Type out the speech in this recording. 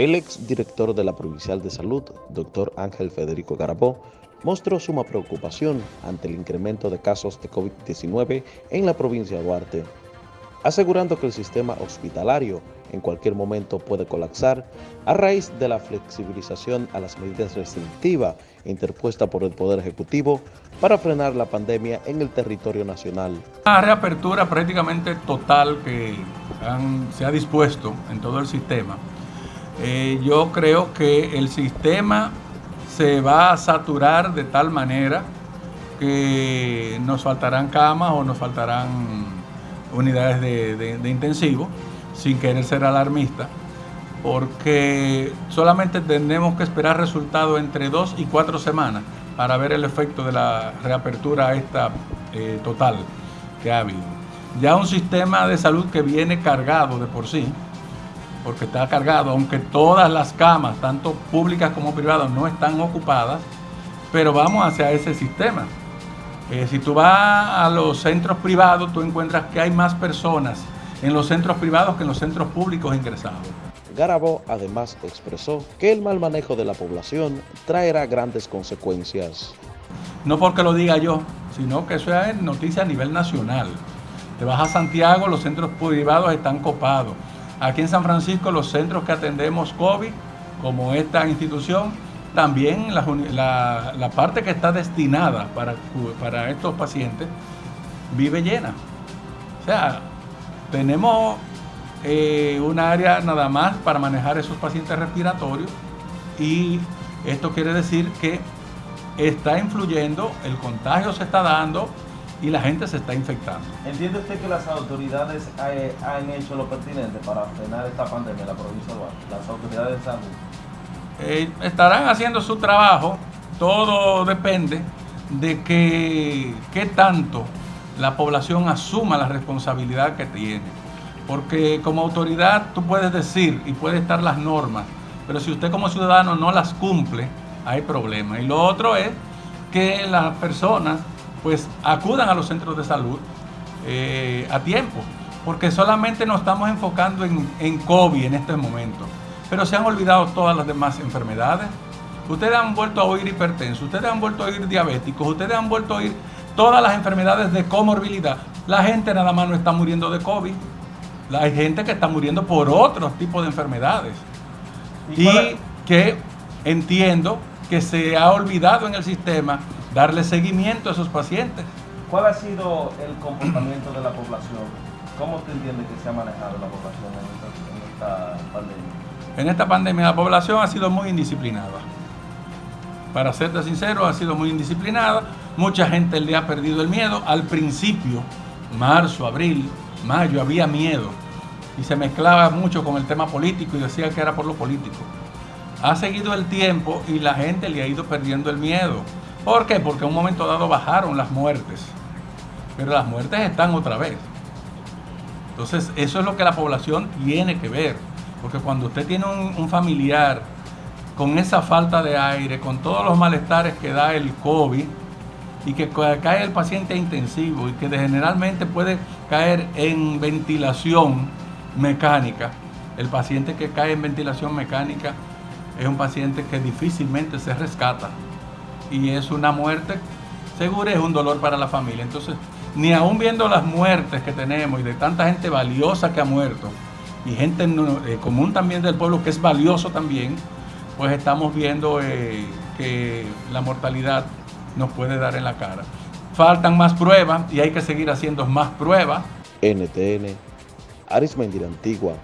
El exdirector de la Provincial de Salud, doctor Ángel Federico Garabó, mostró suma preocupación ante el incremento de casos de COVID-19 en la provincia de Duarte, asegurando que el sistema hospitalario en cualquier momento puede colapsar a raíz de la flexibilización a las medidas restrictivas interpuestas por el Poder Ejecutivo para frenar la pandemia en el territorio nacional. Una reapertura prácticamente total que se ha dispuesto en todo el sistema. Eh, yo creo que el sistema se va a saturar de tal manera que nos faltarán camas o nos faltarán unidades de, de intensivo sin querer ser alarmista, porque solamente tenemos que esperar resultados entre dos y cuatro semanas para ver el efecto de la reapertura esta eh, total que ha habido. Ya un sistema de salud que viene cargado de por sí, porque está cargado, aunque todas las camas, tanto públicas como privadas, no están ocupadas, pero vamos hacia ese sistema. Eh, si tú vas a los centros privados, tú encuentras que hay más personas en los centros privados que en los centros públicos ingresados. Garabo además expresó que el mal manejo de la población traerá grandes consecuencias. No porque lo diga yo, sino que eso es noticia a nivel nacional. Te vas a Santiago, los centros privados están copados. Aquí en San Francisco los centros que atendemos COVID, como esta institución, también la, parte que está destinada para, para estos pacientes vive llena. O sea, tenemos eh, un área nada más para manejar esos pacientes respiratorios y esto quiere decir que está influyendo, el contagio se está dando y la gente se está infectando. ¿Entiende usted que las autoridades eh, han hecho lo pertinente para frenar esta pandemia en la provincia de Duarte? Las autoridades de salud. Eh, estarán haciendo su trabajo, todo depende de que, qué tanto la población asuma la responsabilidad que tiene. Porque como autoridad tú puedes decir y puede estar las normas, pero si usted como ciudadano no las cumple, hay problema. Y lo otro es que las personas pues acudan a los centros de salud eh, a tiempo, porque solamente nos estamos enfocando en, en COVID en este momento, pero se han olvidado todas las demás enfermedades. Ustedes han vuelto a oír hipertensos, ustedes han vuelto a oír diabéticos, ustedes han vuelto a oír todas las enfermedades de comorbilidad. La gente nada más no está muriendo de COVID. Hay gente que está muriendo por otros tipos de enfermedades. Y, que entiendo que se ha olvidado en el sistema darle seguimiento a esos pacientes. ¿Cuál ha sido el comportamiento de la población? ¿Cómo usted entiende que se ha manejado la población en esta pandemia? En esta pandemia la población ha sido muy indisciplinada para serte sincero, ha sido muy indisciplinada. Mucha gente le ha perdido el miedo. Al principio, marzo, abril, mayo, había miedo. Y se mezclaba mucho con el tema político y decía que era por lo político. Ha seguido el tiempo y la gente le ha ido perdiendo el miedo. ¿Por qué? Porque en un momento dado bajaron las muertes. Pero las muertes están otra vez. Entonces, eso es lo que la población tiene que ver. Porque cuando usted tiene un, familiar con esa falta de aire, con todos los malestares que da el COVID y que cae el paciente intensivo y que generalmente puede caer en ventilación mecánica. El paciente que cae en ventilación mecánica es un paciente que difícilmente se rescata y es una muerte segura, es un dolor para la familia. Entonces, ni aún viendo las muertes que tenemos y de tanta gente valiosa que ha muerto y gente eh, común también del pueblo que es valioso también, pues estamos viendo eh, que la mortalidad nos puede dar en la cara. Faltan más pruebas y hay que seguir haciendo más pruebas. NTN, Arismendir Antigua,